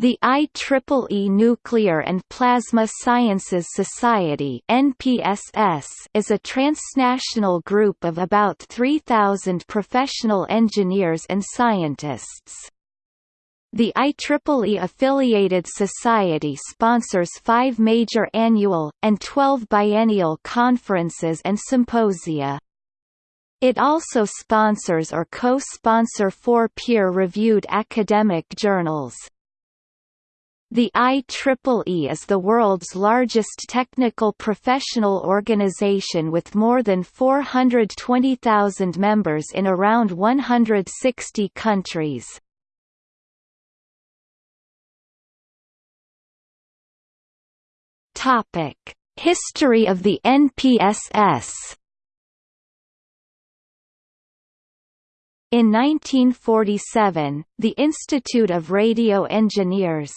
The IEEE Nuclear and Plasma Sciences Society (NPSS) is a transnational group of about 3000 professional engineers and scientists. The IEEE affiliated society sponsors 5 major annual and 12 biennial conferences and symposia. It also sponsors or co-sponsor four peer-reviewed academic journals. The IEEE is the world's largest technical professional organization with more than 420,000 members in around 160 countries. History of the NPSS In 1947, the Institute of Radio Engineers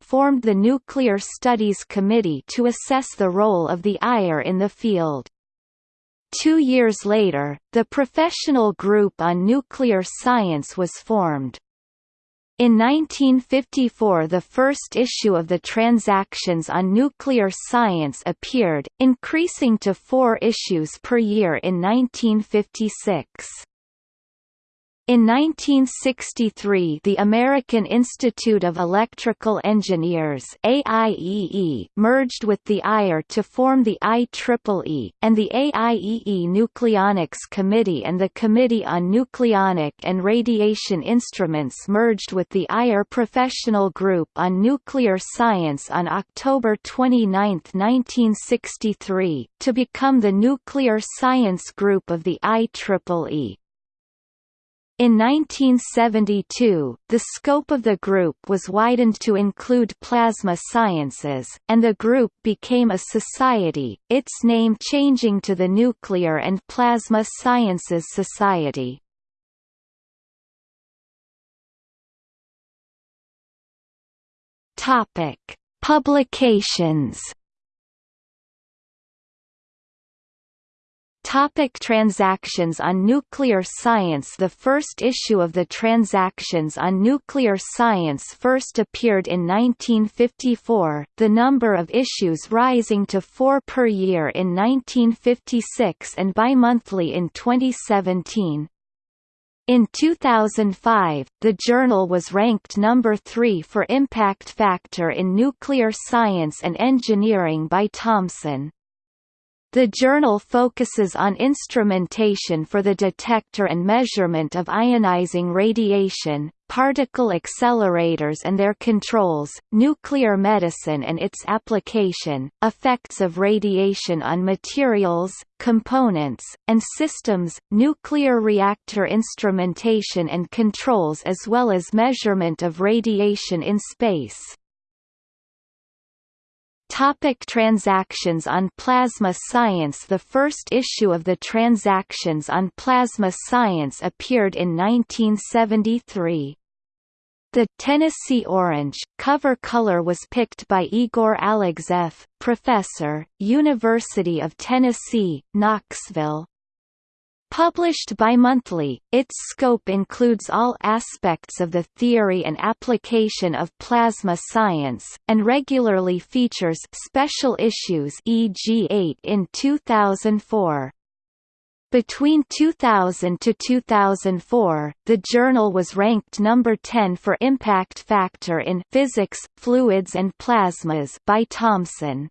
formed the Nuclear Studies Committee to assess the role of the IRE in the field. Two years later, the Professional Group on Nuclear Science was formed. In 1954 the first issue of the Transactions on Nuclear Science appeared, increasing to four issues per year in 1956. In 1963 the American Institute of Electrical Engineers AIEE merged with the IRE to form the IEEE, and the AIEE Nucleonics Committee and the Committee on Nucleonic and Radiation Instruments merged with the IRE Professional Group on Nuclear Science on October 29, 1963, to become the Nuclear Science Group of the IEEE. In 1972, the scope of the group was widened to include plasma sciences, and the group became a society, its name changing to the Nuclear and Plasma Sciences Society. Publications Topic transactions on nuclear science The first issue of the Transactions on Nuclear Science first appeared in 1954, the number of issues rising to four per year in 1956 and bi-monthly in 2017. In 2005, the journal was ranked number 3 for impact factor in nuclear science and engineering by Thomson. The journal focuses on instrumentation for the detector and measurement of ionizing radiation, particle accelerators and their controls, nuclear medicine and its application, effects of radiation on materials, components, and systems, nuclear reactor instrumentation and controls as well as measurement of radiation in space. Topic transactions on plasma science The first issue of the Transactions on Plasma Science appeared in 1973. The Tennessee Orange cover color was picked by Igor Alexeff, professor, University of Tennessee, Knoxville. Published bimonthly, its scope includes all aspects of the theory and application of plasma science, and regularly features special issues e.g. 8 in 2004. Between 2000 to 2004, the journal was ranked number 10 for impact factor in Physics, Fluids and Plasmas by Thomson.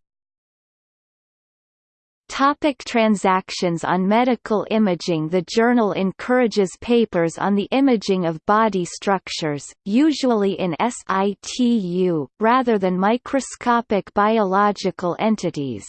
Topic transactions on medical imaging The journal encourages papers on the imaging of body structures, usually in situ, rather than microscopic biological entities.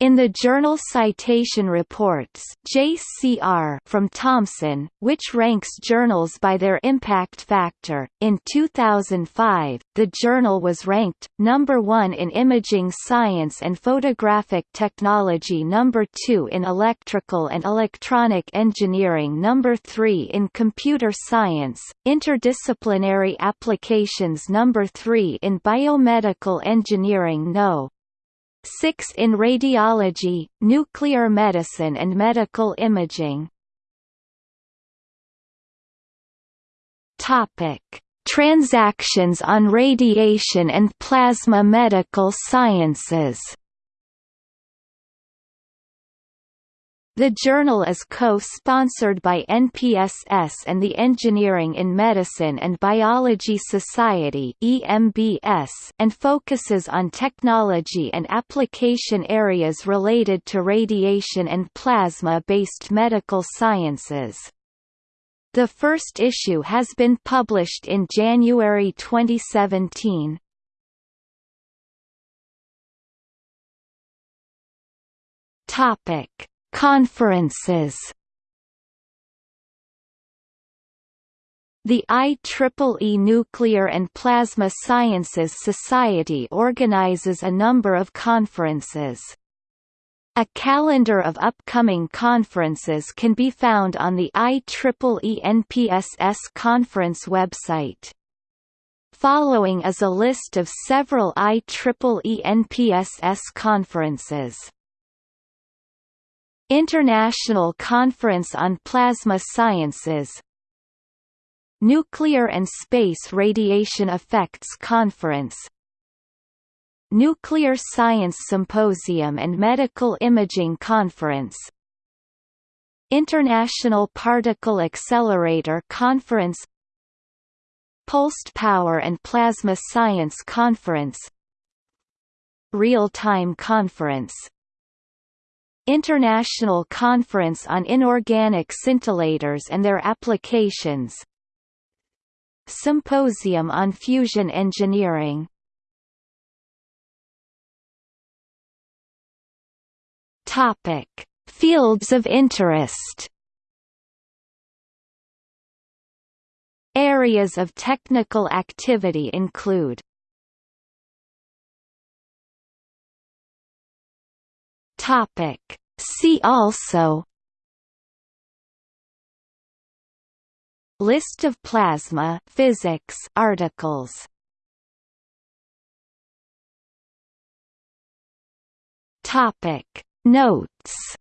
In the journal Citation Reports (JCR) from Thomson, which ranks journals by their impact factor, in 2005, the journal was ranked number 1 in imaging science and photographic technology, number 2 in electrical and electronic engineering, number 3 in computer science, interdisciplinary applications, number 3 in biomedical engineering, no. 6 in radiology, nuclear medicine and medical imaging. Topic: Transactions on Radiation and Plasma Medical Sciences The journal is co-sponsored by NPSS and the Engineering in Medicine and Biology Society and focuses on technology and application areas related to radiation and plasma-based medical sciences. The first issue has been published in January 2017. Topic Conferences The IEEE Nuclear and Plasma Sciences Society organizes a number of conferences. A calendar of upcoming conferences can be found on the IEEE NPSS conference website. Following is a list of several IEEE NPSS conferences. International Conference on Plasma Sciences Nuclear and Space Radiation Effects Conference Nuclear Science Symposium and Medical Imaging Conference International Particle Accelerator Conference Pulsed Power and Plasma Science Conference Real-Time Conference International Conference on Inorganic Scintillators and Their Applications Symposium on Fusion Engineering Topic: Fields of interest. Areas of technical activity include Topic. See also List of plasma physics articles Topic Notes